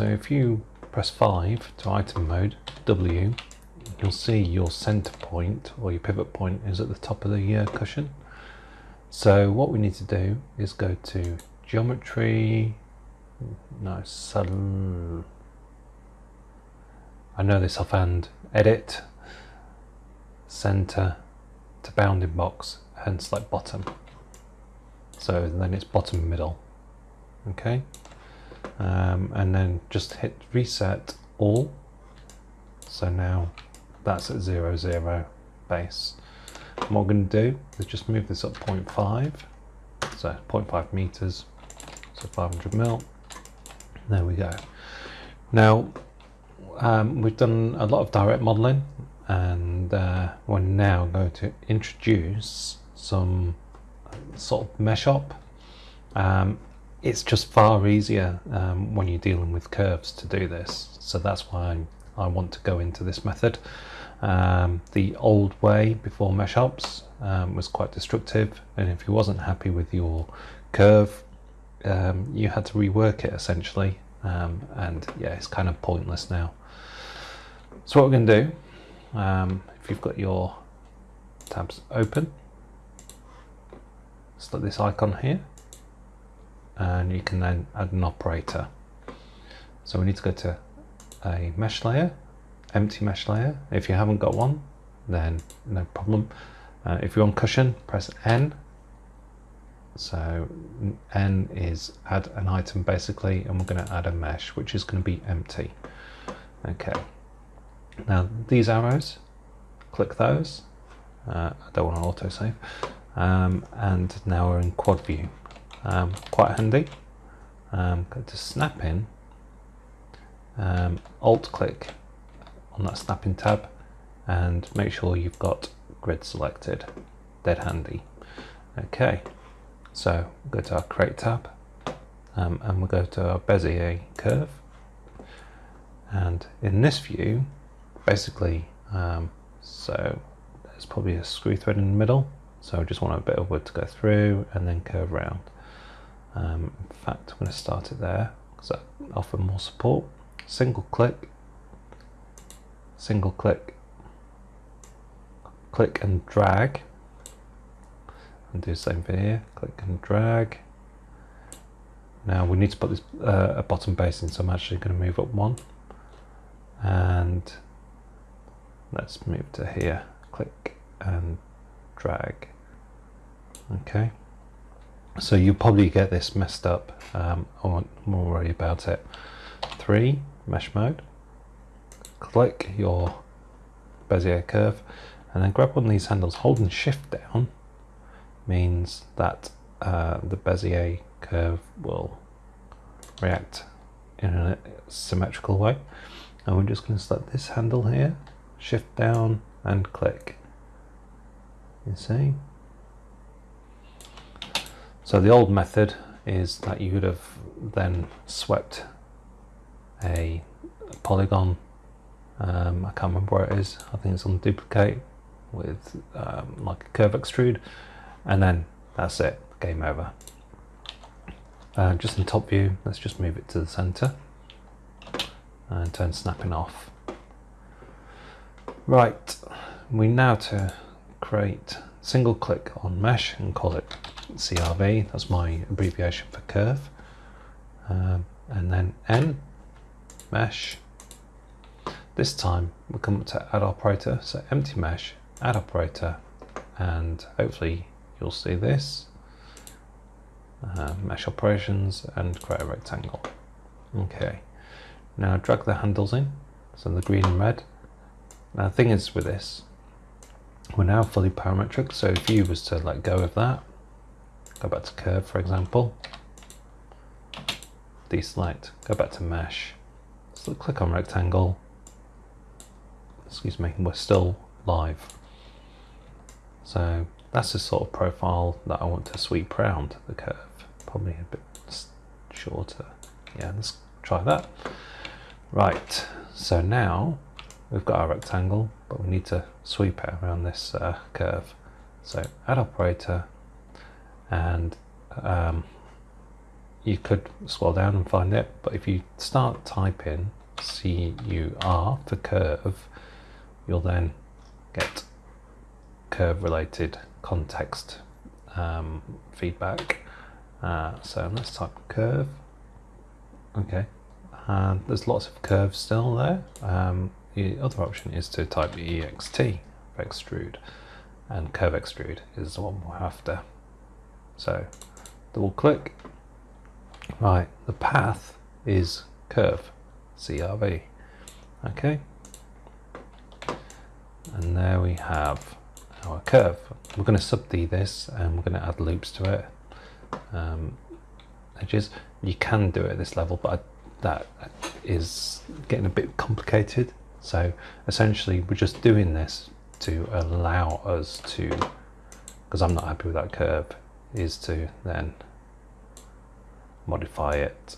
So if you press 5 to item mode, W, you'll see your center point or your pivot point is at the top of the uh, cushion. So what we need to do is go to geometry, no, sudden, I know this offhand, edit, center to bounding box and select bottom. So then it's bottom middle, okay? Um, and then just hit reset all. So now that's at zero, zero base. And what we're going to do is just move this up 0.5, so 0.5 meters, so 500 mil. There we go. Now, um, we've done a lot of direct modeling and uh, we're now going to introduce some sort of mesh op. Um, it's just far easier um, when you're dealing with curves to do this. So that's why I want to go into this method. Um, the old way before mesh ops um, was quite destructive and if you wasn't happy with your curve um, you had to rework it essentially um, and yeah it's kind of pointless now so what we're going to do um, if you've got your tabs open select this icon here and you can then add an operator so we need to go to a mesh layer empty mesh layer. If you haven't got one, then no problem. Uh, if you're on cushion, press N. So N is add an item basically, and we're going to add a mesh, which is going to be empty. Okay. Now these arrows, click those. Uh, I don't want to autosave. Um, and now we're in quad view. Um, quite handy. Um, go to snap in. Um, alt click on that snapping tab and make sure you've got grid selected dead handy okay so go to our create tab um, and we'll go to our Bezier curve and in this view basically um, so there's probably a screw thread in the middle so I just want a bit of wood to go through and then curve around um, in fact I'm going to start it there because that offer more support. Single click. Single click, click and drag, and do the same for here, click and drag. Now we need to put this uh, a bottom base in, so I'm actually going to move up one, and let's move to here, click and drag. Okay, so you'll probably get this messed up. Um, I won't worry about it. Three mesh mode click your Bezier curve and then grab one of these handles. Holding shift down means that uh, the Bezier curve will react in a symmetrical way. And we're just going to select this handle here, shift down and click. You see? So the old method is that you would have then swept a polygon um, I can't remember where it is. I think it's on duplicate with um, like a curve extrude, and then that's it. Game over. Uh, just in top view, let's just move it to the center and turn snapping off. Right, we now to create single click on mesh and call it CRV. That's my abbreviation for curve. Um, and then N mesh this time we'll come to add operator, so empty mesh, add operator, and hopefully you'll see this. Uh, mesh operations and create a rectangle. Okay, now drag the handles in, so the green and red. Now the thing is with this, we're now fully parametric, so if you was to let go of that, go back to curve for example, deselect, go back to mesh, so click on rectangle, excuse me, we're still live. So that's the sort of profile that I want to sweep around the curve. Probably a bit shorter. Yeah, let's try that. Right, so now we've got our rectangle, but we need to sweep it around this uh, curve. So add operator and um, you could scroll down and find it, but if you start typing CUR for curve, you'll then get curve related context um, feedback. Uh, so let's type curve. Okay, and there's lots of curves still there. Um, the other option is to type EXT for extrude, and curve extrude is the one we're after. So double click. Right, the path is curve, CRV. Okay, and there we have our curve. We're going to sub D this and we're going to add loops to it. Um, edges. You can do it at this level, but I, that is getting a bit complicated. So essentially we're just doing this to allow us to, because I'm not happy with that curve, is to then modify it.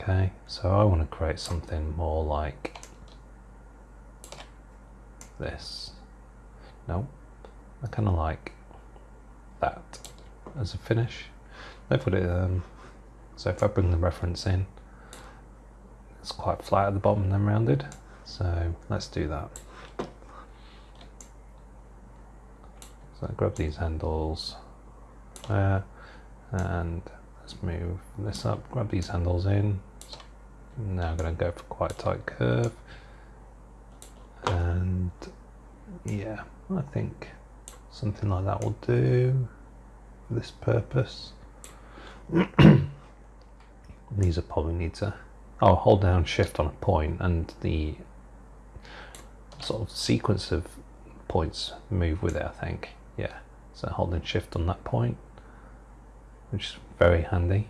Okay, so I want to create something more like this. No, I kind of like that as a finish. I put it um, so if I bring the reference in, it's quite flat at the bottom and then rounded. So let's do that. Grab these handles there and let's move this up, grab these handles in. Now I'm going to go for quite a tight curve. And yeah I think something like that will do for this purpose. These are probably need to oh hold down shift on a point and the sort of sequence of points move with it I think yeah so holding shift on that point which is very handy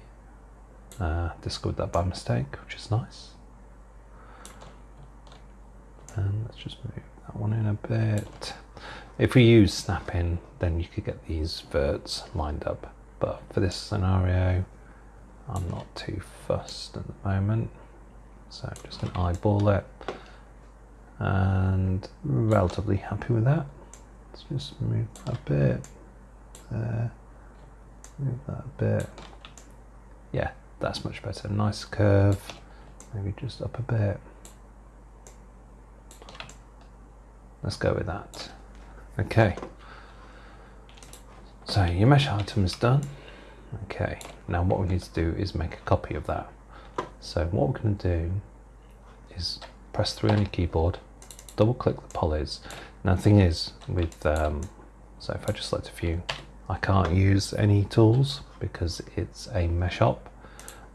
uh, discovered that by mistake which is nice and let's just move that one in a bit. If we use snapping, then you could get these verts lined up. But for this scenario, I'm not too fussed at the moment. So I'm just going to eyeball it. And relatively happy with that. Let's just move a bit there. Move that a bit. Yeah, that's much better. Nice curve. Maybe just up a bit. Let's go with that. Okay. So your mesh item is done. Okay, now what we need to do is make a copy of that. So what we're going to do is press 3 on your keyboard, double click the polys. Now the thing is with, um, so if I just select a few, I can't use any tools because it's a mesh op.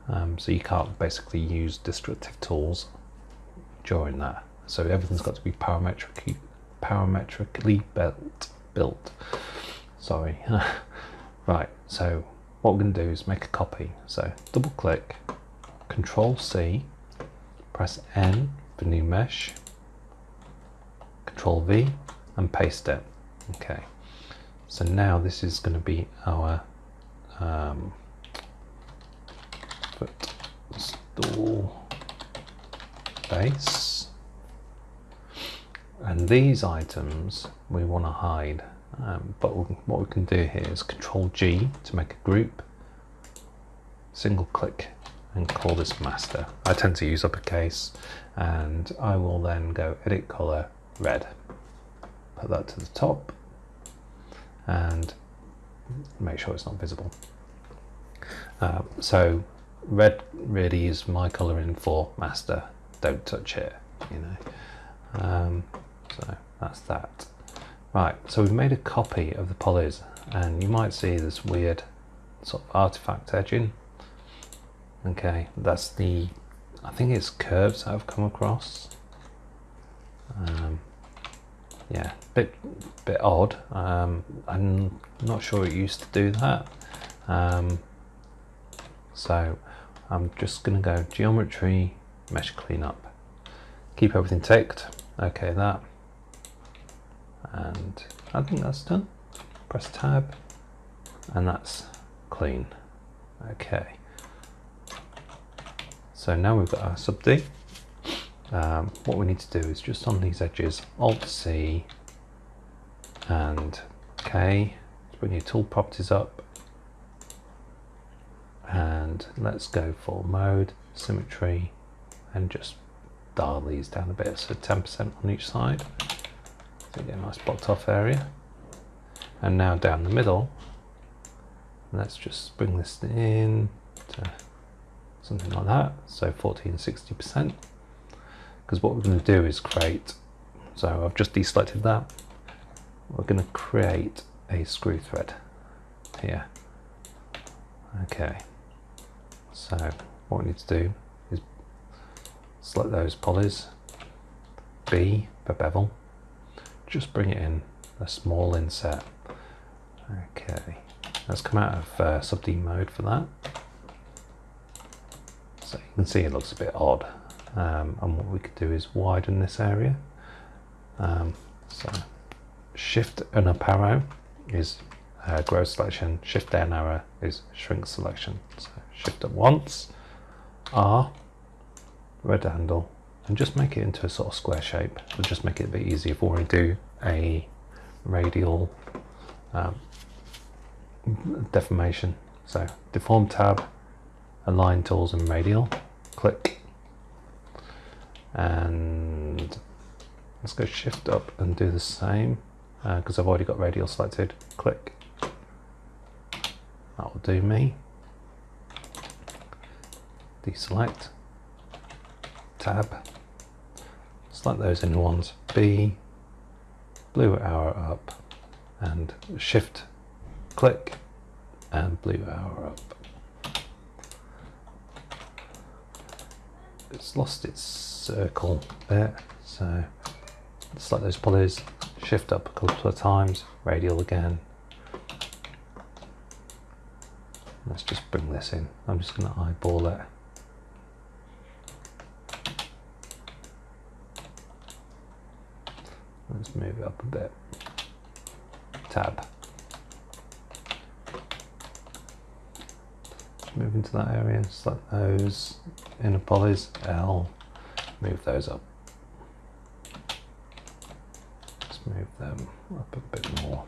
Um, so you can't basically use destructive tools during that. So everything's got to be parametric parametrically built. built. Sorry. right, so what we're going to do is make a copy. So double click, Control C, press N for new mesh, Control V, and paste it. Okay, so now this is going to be our um, footstool base. And these items we want to hide. Um, but what we can do here is control G to make a group. Single click and call this master. I tend to use uppercase. And I will then go edit color red put that to the top and make sure it's not visible uh, so red really is my coloring for master don't touch it you know um, so that's that. Right, so we've made a copy of the polys and you might see this weird sort of artifact edging. Okay, that's the, I think it's curves that I've come across. Um, yeah, bit bit odd. Um, I'm not sure it used to do that. Um, so I'm just going to go geometry, mesh cleanup, keep everything ticked. Okay, that and I think that's done. Press tab and that's clean. Okay. So now we've got our sub D. Um, what we need to do is just on these edges, Alt C and K, bring your tool properties up and let's go for mode, symmetry, and just dial these down a bit. So 10% on each side. So get a nice blocked off area. And now down the middle, let's just bring this in to something like that. So 14, 60%. Because what we're going to do is create, so I've just deselected that. We're going to create a screw thread here. Okay, so what we need to do is select those polys, B for bevel, just bring it in a small inset. Okay, let's come out of uh, sub D mode for that. So you can see it looks a bit odd. Um, and what we could do is widen this area. Um, so shift and up arrow is uh, grow selection, shift down arrow is shrink selection. So shift up once, R, red handle, and just make it into a sort of square shape. It'll just make it a bit easier if we do a radial um, deformation. So deform tab, align tools and radial, click, and let's go shift up and do the same because uh, I've already got radial selected, click, that will do me. Deselect, tab, select those in ones, B, blue arrow up, and shift, click, and blue arrow up. It's lost its circle bit, so select those polys, shift up a couple of times, radial again, Let's just bring this in. I'm just going to eyeball it. Let's move it up a bit. Tab. Move into that area, select those inner polys, L, move those up. Let's move them up a bit more.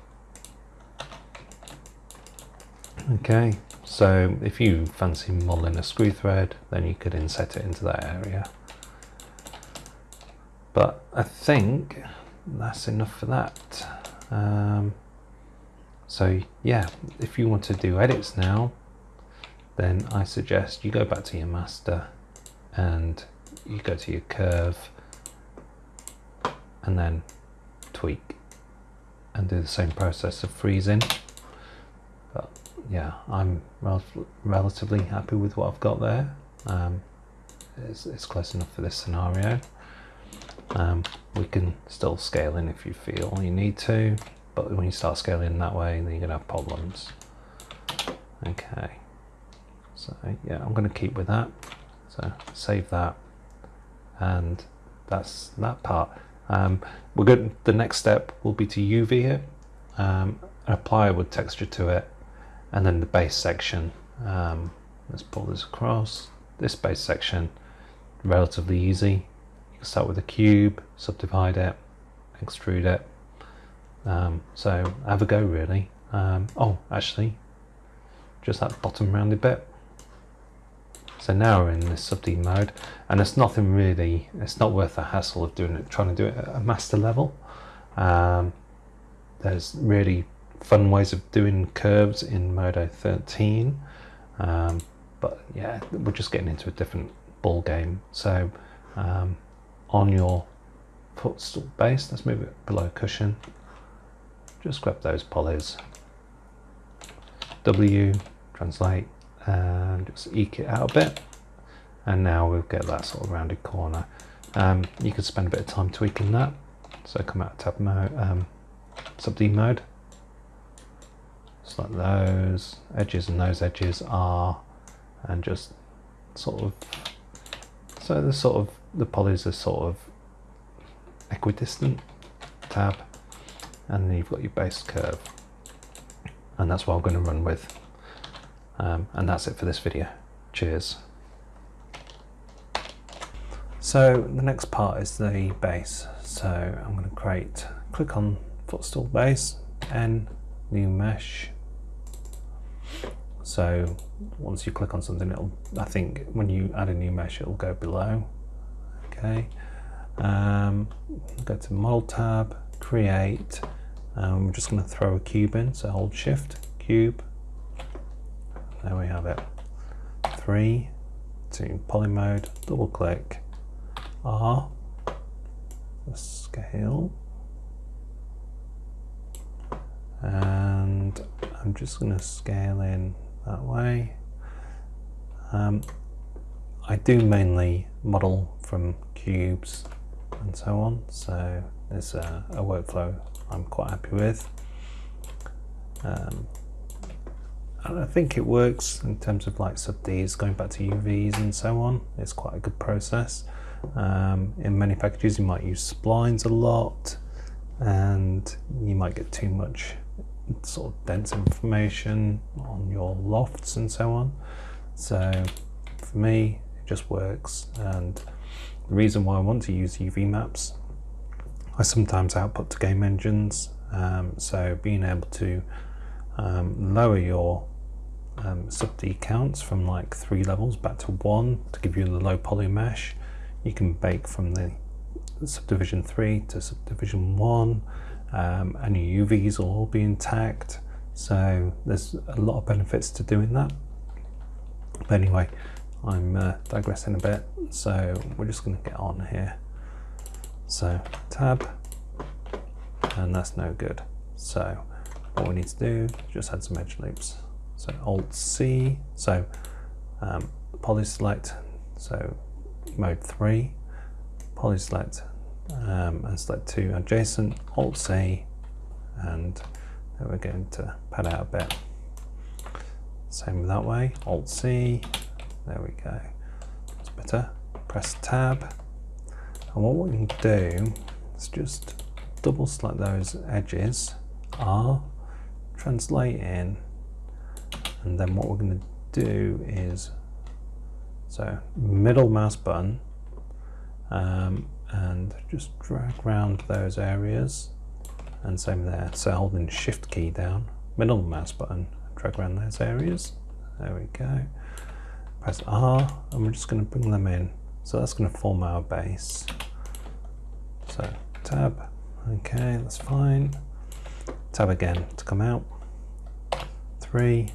Okay, so if you fancy modeling a screw thread, then you could inset it into that area. But I think that's enough for that. Um, so yeah, if you want to do edits now, then I suggest you go back to your master and you go to your curve and then tweak and do the same process of freezing but yeah, I'm rel relatively happy with what I've got there. Um, it's, it's, close enough for this scenario. Um, we can still scale in if you feel you need to, but when you start scaling that way, then you're going to have problems. Okay, so yeah, I'm going to keep with that. So save that, and that's that part. Um, we're good. The next step will be to UV it, um, apply a wood texture to it, and then the base section. Um, let's pull this across. This base section relatively easy. You can start with a cube subdivide it extrude it. Um, so have a go really. Um, oh actually just that bottom rounded bit so now we're in this sub D mode and it's nothing really it's not worth the hassle of doing it trying to do it at a master level um, there's really fun ways of doing curves in Modo 13. Um, but yeah, we're just getting into a different ball game. So um, on your footstool base, let's move it below cushion. Just grab those polys. W, translate, and just eke it out a bit. And now we'll get that sort of rounded corner. Um, you could spend a bit of time tweaking that. So come out of tab mode, um, sub D mode, select those edges and those edges are and just sort of so the sort of the polys are sort of equidistant tab and then you've got your base curve and that's what I'm going to run with um, and that's it for this video cheers so the next part is the base so I'm going to create click on footstool base and new mesh So once you click on something, it'll, I think when you add a new mesh, it'll go below. Okay. Um, go to model tab, create. Um, we're just going to throw a cube in. So hold shift, cube. There we have it. Three to poly mode, double click, R, scale, and I'm just going to scale in that way. Um, I do mainly model from cubes and so on, so there's a, a workflow I'm quite happy with. Um, and I think it works in terms of like sub Ds going back to UVs and so on. It's quite a good process. Um, in many packages you might use splines a lot and you might get too much sort of dense information on your lofts and so on. So for me, it just works. And the reason why I want to use UV maps, I sometimes output to game engines. Um, so being able to um, lower your um, sub D counts from like three levels back to one to give you the low poly mesh. You can bake from the subdivision three to subdivision one um, and your UVs will all be intact. So there's a lot of benefits to doing that. But anyway, I'm uh, digressing a bit. So we're just going to get on here. So tab, and that's no good. So what we need to do. Just add some edge loops. So Alt C, so um, poly select, so mode 3, poly select um, and select two adjacent, Alt C, and then we're going to pad out a bit. Same that way, Alt C, there we go. It's better. Press Tab, and what we can do is just double select those edges, R, translate in, and then what we're going to do is so middle mouse button um, and just drag around those areas. And same there so holding shift key down middle mouse button drag around those areas. There we go. Press R and we're just going to bring them in. So that's going to form our base. So tab. Okay that's fine tab again to come out. Three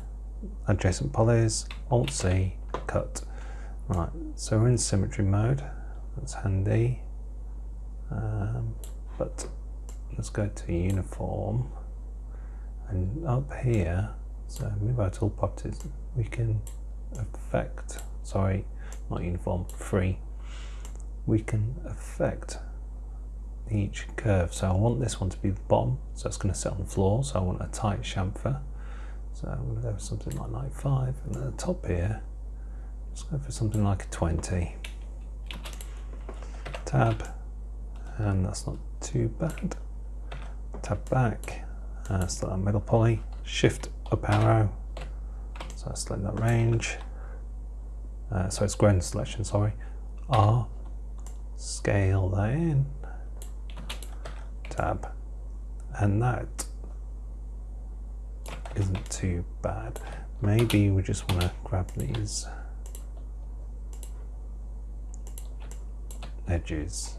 adjacent polys alt C cut. Right so we're in symmetry mode. That's handy. Um, but let's go to uniform. And up here so move our tool properties. We can affect sorry not uniform free. We can affect each curve. So I want this one to be the bottom so it's going to sit on the floor. So I want a tight chamfer. So I'm going to go for something like 95 and at the top here let's go for something like a 20 tab and that's not too bad. Tab back, uh, select that middle poly, shift up arrow, so I select that range, uh, so it's ground selection, sorry, R, scale that in, tab, and that isn't too bad. Maybe we just want to grab these edges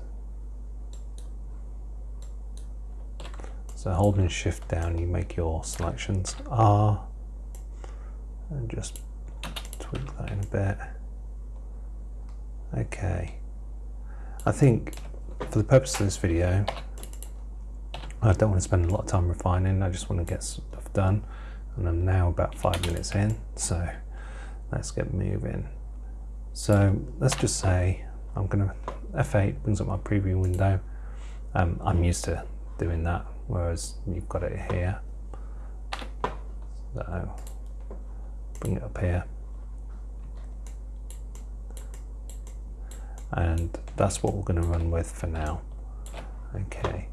So holding shift down, you make your selections R and just tweak that in a bit. Okay. I think for the purpose of this video, I don't want to spend a lot of time refining. I just want to get stuff done. And I'm now about five minutes in. So let's get moving. So let's just say I'm going to F8 brings up my preview window. Um, I'm used to doing that whereas you've got it here. So bring it up here. And that's what we're going to run with for now. Okay.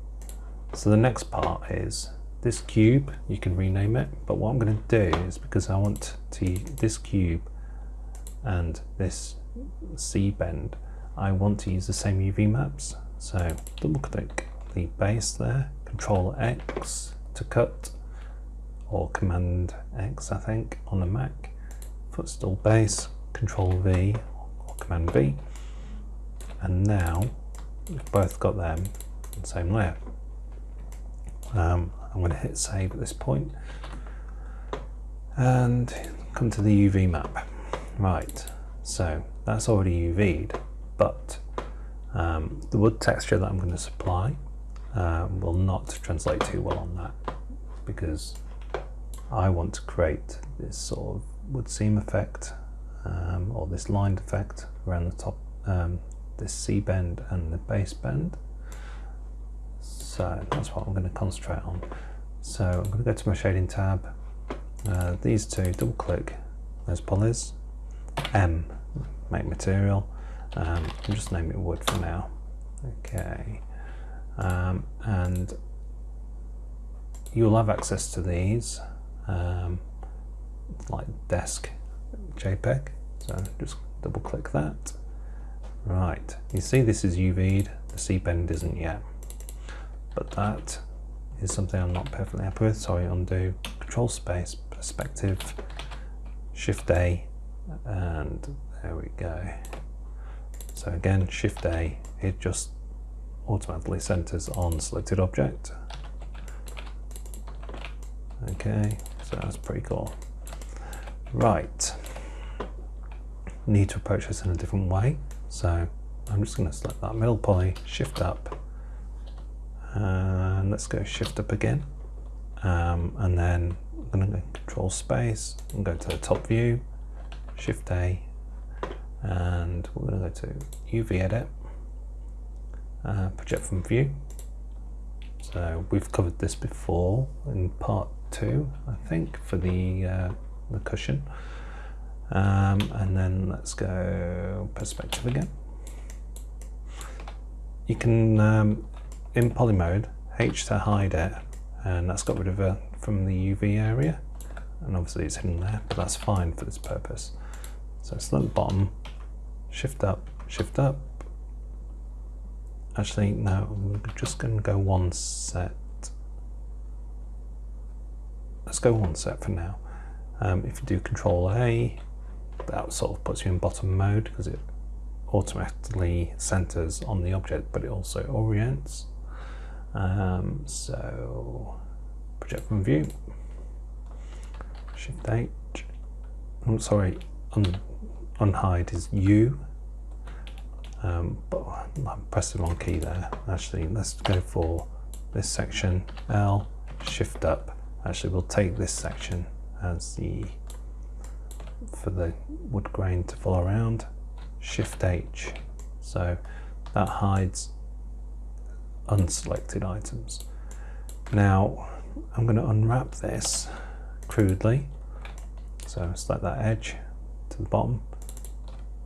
So the next part is this cube, you can rename it, but what I'm going to do is because I want to this cube and this C bend, I want to use the same UV maps. So double click the base there Control X to cut or Command X I think on the Mac footstool base, Control V or Command V, and now we've both got them in the same layer. Um, I'm going to hit save at this point and come to the UV map. Right, so that's already UV'd, but um, the wood texture that I'm going to supply uh, will not translate too well on that because I want to create this sort of wood seam effect um, or this lined effect around the top, um, this C bend and the base bend. So that's what I'm going to concentrate on. So I'm going to go to my shading tab, uh, these two, double click those polys, M, make material, um, I'll just name it wood for now. Okay, um, and you'll have access to these um, like desk JPEG. So just double click that. Right, you see this is UV'd, the C bend isn't yet. But that is something I'm not perfectly happy with. Sorry, undo, control space, perspective, shift A, and there we go. So again, shift A, it just automatically centers on selected object. Okay, so that's pretty cool. Right, need to approach this in a different way. So I'm just going to select that middle poly, shift up, and let's go shift up again. Um, and then I'm going to go control space and go to the top view, shift A, and we're going to go to UV edit, uh, project from view. So we've covered this before in part two, I think, for the, uh, the cushion. Um, and then let's go perspective again. You can, um, in poly mode, H to hide it, and that's got rid of it from the UV area. And obviously it's hidden there, but that's fine for this purpose. So select bottom, shift up, shift up. Actually, no, I'm just going to go one set. Let's go one set for now. Um, if you do Control A, that sort of puts you in bottom mode because it automatically centers on the object, but it also orients. Um, so project from view, Shift H. I'm sorry, un unhide is U. Um, but I pressed the wrong key there. Actually, let's go for this section L, Shift up. Actually, we'll take this section as the for the wood grain to follow around. Shift H. So that hides unselected items. Now I'm going to unwrap this crudely. So select that edge to the bottom,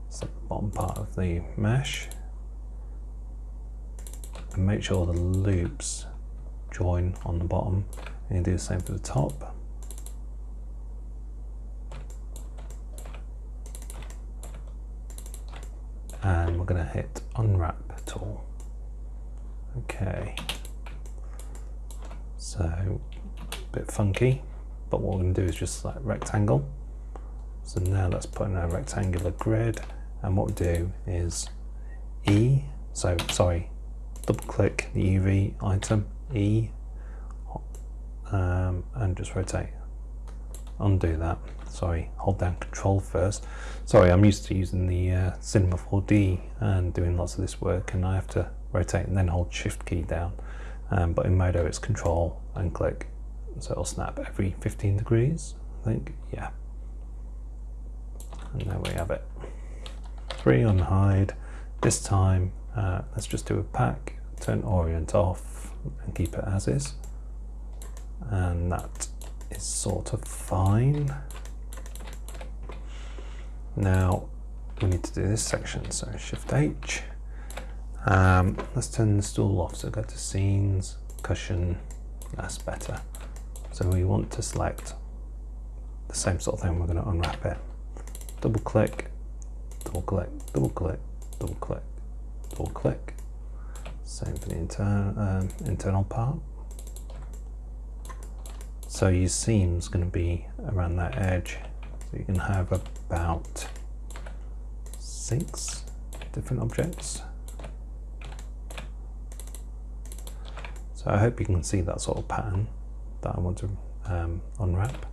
select the bottom part of the mesh, and make sure the loops join on the bottom. And you do the same for the top. And we're going to hit unwrap tool. Okay. So, a bit funky, but what we're going to do is just select rectangle. So now let's put in a rectangular grid, and what we do is E, so sorry, double click the UV item, E, um, and just rotate. Undo that, sorry, hold down control first. Sorry, I'm used to using the uh, Cinema 4D and doing lots of this work, and I have to rotate and then hold shift key down. Um, but in Modo it's control and click. So it'll snap every 15 degrees, I think, yeah. And there we have it. Three on hide. This time, uh, let's just do a pack, turn orient off and keep it as is. And that is sort of fine. Now we need to do this section, so Shift H. Um, let's turn the stool off, so go to Scenes, Cushion, that's better. So we want to select the same sort of thing, we're going to unwrap it. Double click, double click, double click, double click, double click. Same for the inter um, internal part. So your seam's going to be around that edge So you can have about six different objects. So I hope you can see that sort of pattern that I want to um, unwrap.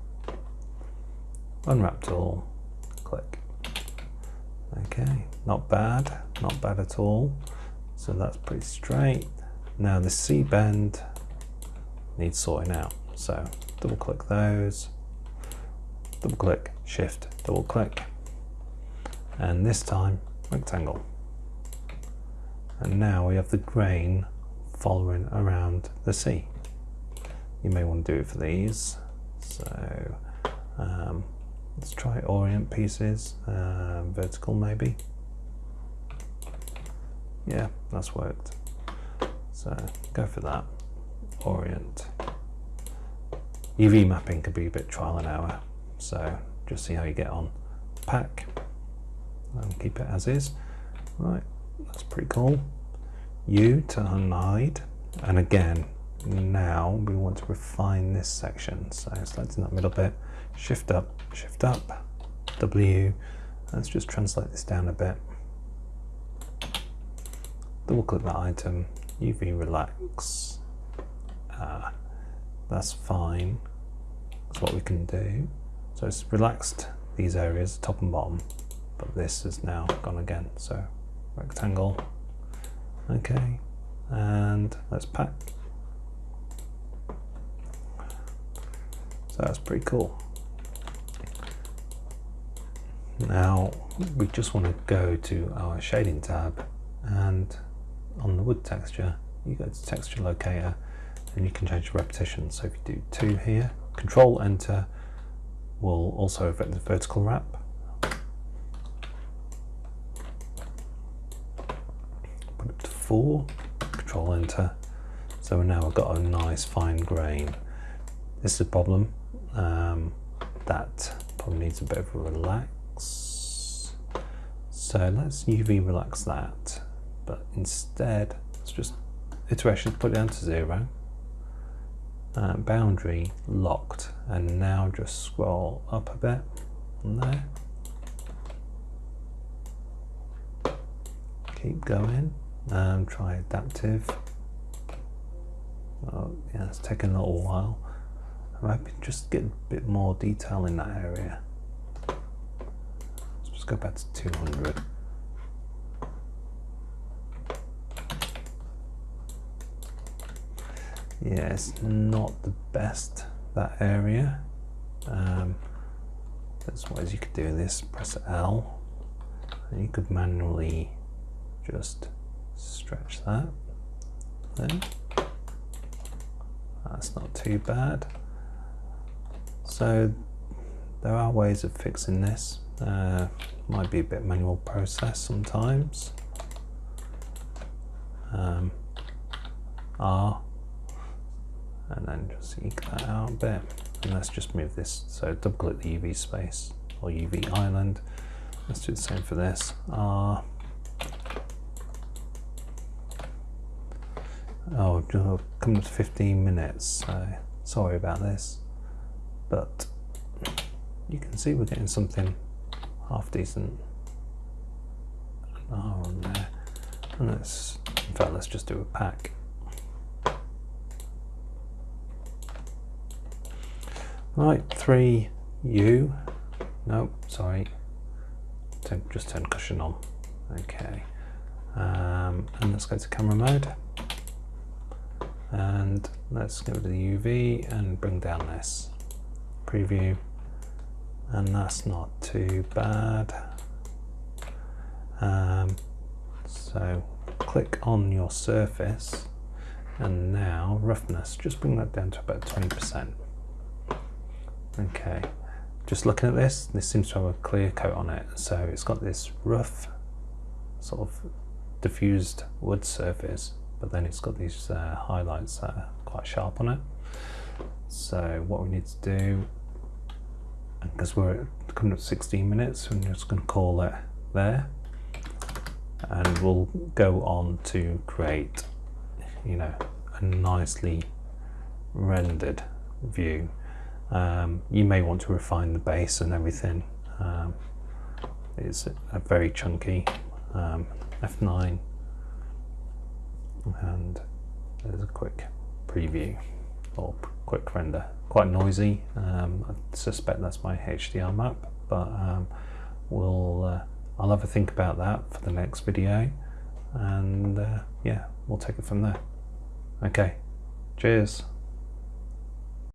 Unwrap tool, click. Okay, not bad, not bad at all. So that's pretty straight. Now the C bend needs sorting out. So double click those, double click, shift, double click. And this time rectangle. And now we have the grain following around the C. You may want to do it for these. So um, let's try orient pieces, uh, vertical maybe. Yeah, that's worked. So go for that. Orient. UV mapping could be a bit trial and error. So just see how you get on. Pack and keep it as is. Right, that's pretty cool. U to unhide. And again, now we want to refine this section. So selecting that middle bit, shift up, shift up, W. Let's just translate this down a bit. Double click that item, UV relax. Uh, that's fine. That's what we can do. So it's relaxed these areas, top and bottom, but this is now gone again. So rectangle, okay, and let's pack. So that's pretty cool. Now we just want to go to our shading tab and on the wood texture you go to texture locator and you can change the repetition. So if you do two here, control enter will also affect the vertical wrap. Put it to four, control enter. So now I've got a nice fine grain. This is a problem. Um, that probably needs a bit of a relax. So let's UV relax that, but instead let's just iterations put down to zero. Uh, boundary locked and now just scroll up a bit on there keep going um, try adaptive. Oh, yeah it's taking a little while. I'm hoping just get a bit more detail in that area? Let's just go back to 200 yeah it's not the best that area. Um, there's ways you could do this. Press L. And you could manually just stretch that. That's not too bad. So there are ways of fixing this. Uh, might be a bit manual process sometimes. Um, R. And then just eke that out a bit. And let's just move this. So double click the UV space or UV island. Let's do the same for this. Uh, oh coming to 15 minutes so sorry about this but you can see we're getting something half decent on there and let's in fact let's just do a pack Right, 3U. No, sorry. Turn, just turn cushion on. Okay. Um, and let's go to camera mode. And let's go to the UV and bring down this. Preview. And that's not too bad. Um, so click on your surface and now roughness, just bring that down to about 20%. Okay, just looking at this, this seems to have a clear coat on it. So it's got this rough, sort of diffused wood surface, but then it's got these uh, highlights that are quite sharp on it. So what we need to do, because we're coming up 16 minutes, we're just going to call it there. And we'll go on to create, you know, a nicely rendered view Um, you may want to refine the base and everything. Um, it's a very chunky um, F9 and there's a quick preview or quick render. Quite noisy, um, I suspect that's my HDR map, but um, we'll uh, I'll have a think about that for the next video and uh, yeah, we'll take it from there. Okay, cheers.